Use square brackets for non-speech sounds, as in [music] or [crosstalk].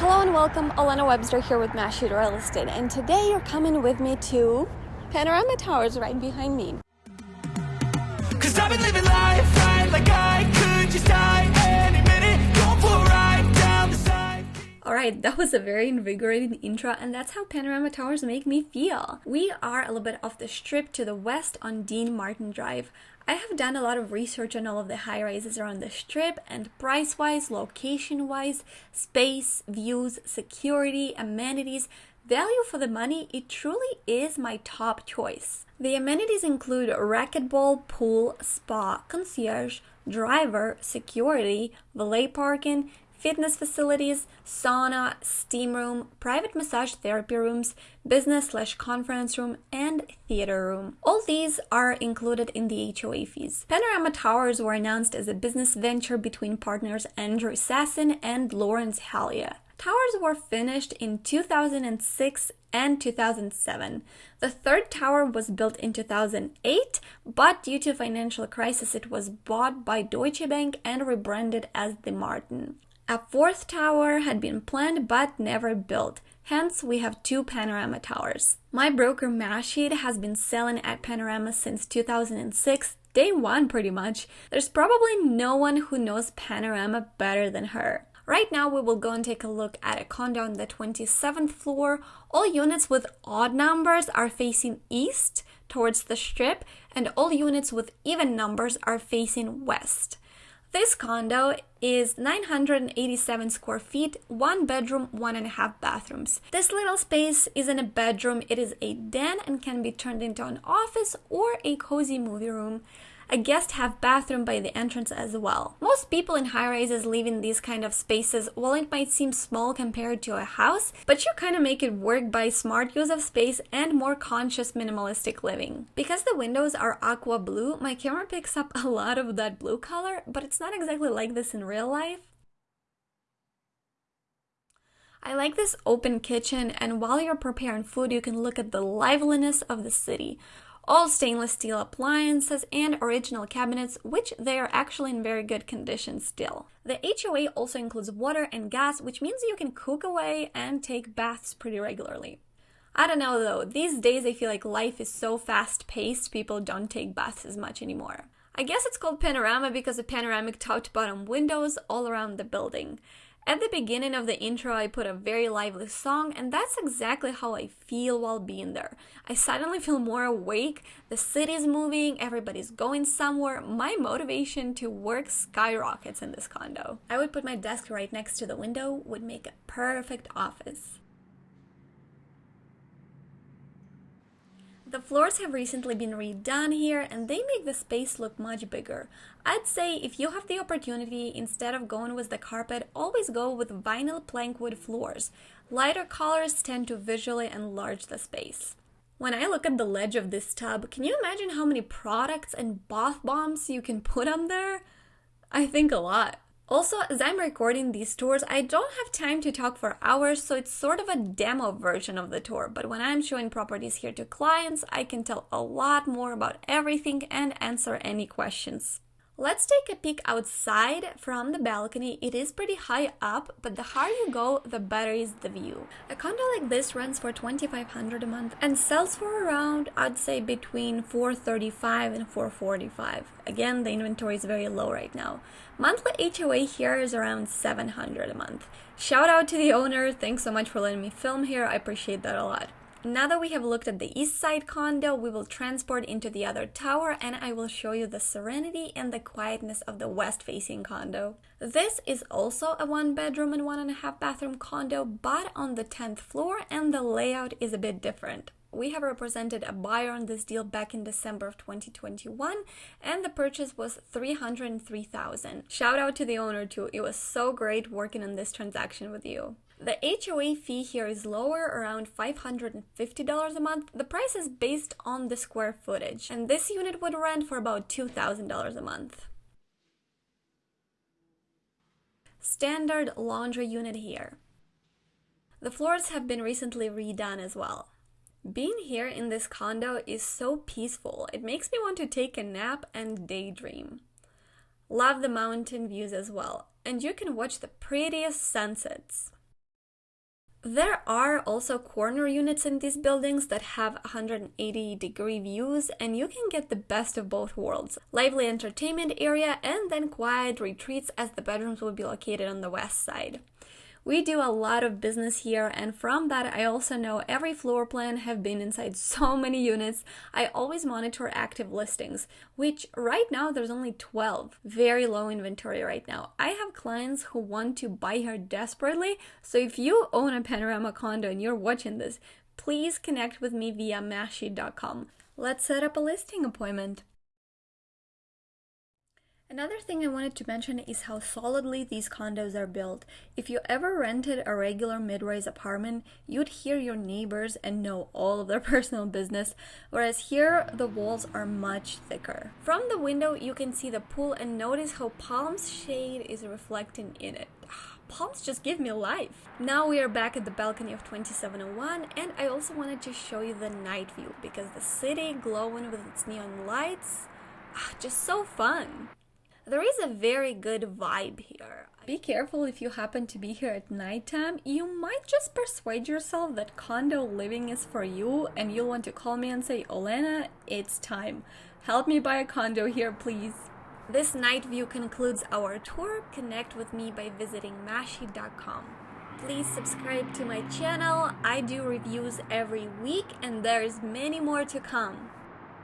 Hello and welcome, Elena Webster here with Mash Real Estate, and today you're coming with me to Panorama Towers right behind me. Cause I've been living life right like I could just die any minute. Going for a ride down the side. Alright, that was a very invigorating intro, and that's how Panorama Towers make me feel. We are a little bit off the strip to the west on Dean Martin Drive. I have done a lot of research on all of the high rises around the strip, and price wise, location wise, space, views, security, amenities, value for the money, it truly is my top choice. The amenities include racquetball, pool, spa, concierge, driver, security, valet parking, fitness facilities, sauna, steam room, private massage therapy rooms, business slash conference room, and theater room. All these are included in the HOA fees. Panorama Towers were announced as a business venture between partners Andrew Sasson and Lawrence Halia. Towers were finished in 2006 and 2007. The third tower was built in 2008, but due to financial crisis it was bought by Deutsche Bank and rebranded as the Martin. A fourth tower had been planned but never built. Hence, we have two Panorama towers. My broker Mashit has been selling at Panorama since 2006, day one pretty much. There's probably no one who knows Panorama better than her. Right now, we will go and take a look at a condo on the 27th floor. All units with odd numbers are facing east towards the strip, and all units with even numbers are facing west. This condo is 987 square feet, one bedroom, one and a half bathrooms. This little space isn't a bedroom, it is a den and can be turned into an office or a cozy movie room a guest have bathroom by the entrance as well. Most people in high rises live in these kind of spaces, while it might seem small compared to a house, but you kind of make it work by smart use of space and more conscious minimalistic living. Because the windows are aqua blue, my camera picks up a lot of that blue color, but it's not exactly like this in real life. I like this open kitchen, and while you're preparing food, you can look at the liveliness of the city all stainless steel appliances and original cabinets, which they are actually in very good condition still. The HOA also includes water and gas, which means you can cook away and take baths pretty regularly. I don't know though, these days I feel like life is so fast paced, people don't take baths as much anymore. I guess it's called panorama because of panoramic top to bottom windows all around the building. At the beginning of the intro, I put a very lively song, and that's exactly how I feel while being there. I suddenly feel more awake, the city's moving, everybody's going somewhere. My motivation to work skyrockets in this condo. I would put my desk right next to the window, would make a perfect office. The floors have recently been redone here and they make the space look much bigger. I'd say if you have the opportunity, instead of going with the carpet, always go with vinyl plank wood floors. Lighter colors tend to visually enlarge the space. When I look at the ledge of this tub, can you imagine how many products and bath bombs you can put on there? I think a lot. Also, as I'm recording these tours, I don't have time to talk for hours, so it's sort of a demo version of the tour. But when I'm showing properties here to clients, I can tell a lot more about everything and answer any questions. Let's take a peek outside from the balcony. It is pretty high up, but the higher you go, the better is the view. A condo like this runs for 2500 a month and sells for around, I'd say between 435 and 445. Again, the inventory is very low right now. Monthly HOA here is around 700 a month. Shout out to the owner. Thanks so much for letting me film here. I appreciate that a lot. Now that we have looked at the east side condo, we will transport into the other tower and I will show you the serenity and the quietness of the west facing condo. This is also a one bedroom and one and a half bathroom condo, but on the 10th floor and the layout is a bit different. We have represented a buyer on this deal back in December of 2021 and the purchase was 303,000. Shout out to the owner too. It was so great working on this transaction with you. The HOA fee here is lower, around $550 a month. The price is based on the square footage, and this unit would rent for about $2,000 a month. Standard laundry unit here. The floors have been recently redone as well. Being here in this condo is so peaceful, it makes me want to take a nap and daydream. Love the mountain views as well, and you can watch the prettiest sunsets. There are also corner units in these buildings that have 180 degree views, and you can get the best of both worlds lively entertainment area and then quiet retreats, as the bedrooms will be located on the west side. We do a lot of business here, and from that, I also know every floor plan, have been inside [laughs] so many units. I always monitor active listings, which right now there's only 12. Very low inventory right now. I have clients who want to buy here desperately, so if you own a panorama condo and you're watching this, please connect with me via mashie.com. Let's set up a listing appointment. Another thing I wanted to mention is how solidly these condos are built. If you ever rented a regular mid-rise apartment, you'd hear your neighbors and know all of their [laughs] personal business, whereas here the walls are much thicker. From the window, you can see the pool and notice how palm's shade is reflecting in it. [sighs] Palms just give me life. Now we are back at the balcony of 2701 and I also wanted to show you the night view because the city glowing with its neon lights, [sighs] just so fun. There is a very good vibe here. Be careful if you happen to be here at nighttime. You might just persuade yourself that condo living is for you and you'll want to call me and say, Olena, it's time. Help me buy a condo here, please. This night view concludes our tour. Connect with me by visiting mashie.com. Please subscribe to my channel. I do reviews every week and there's many more to come.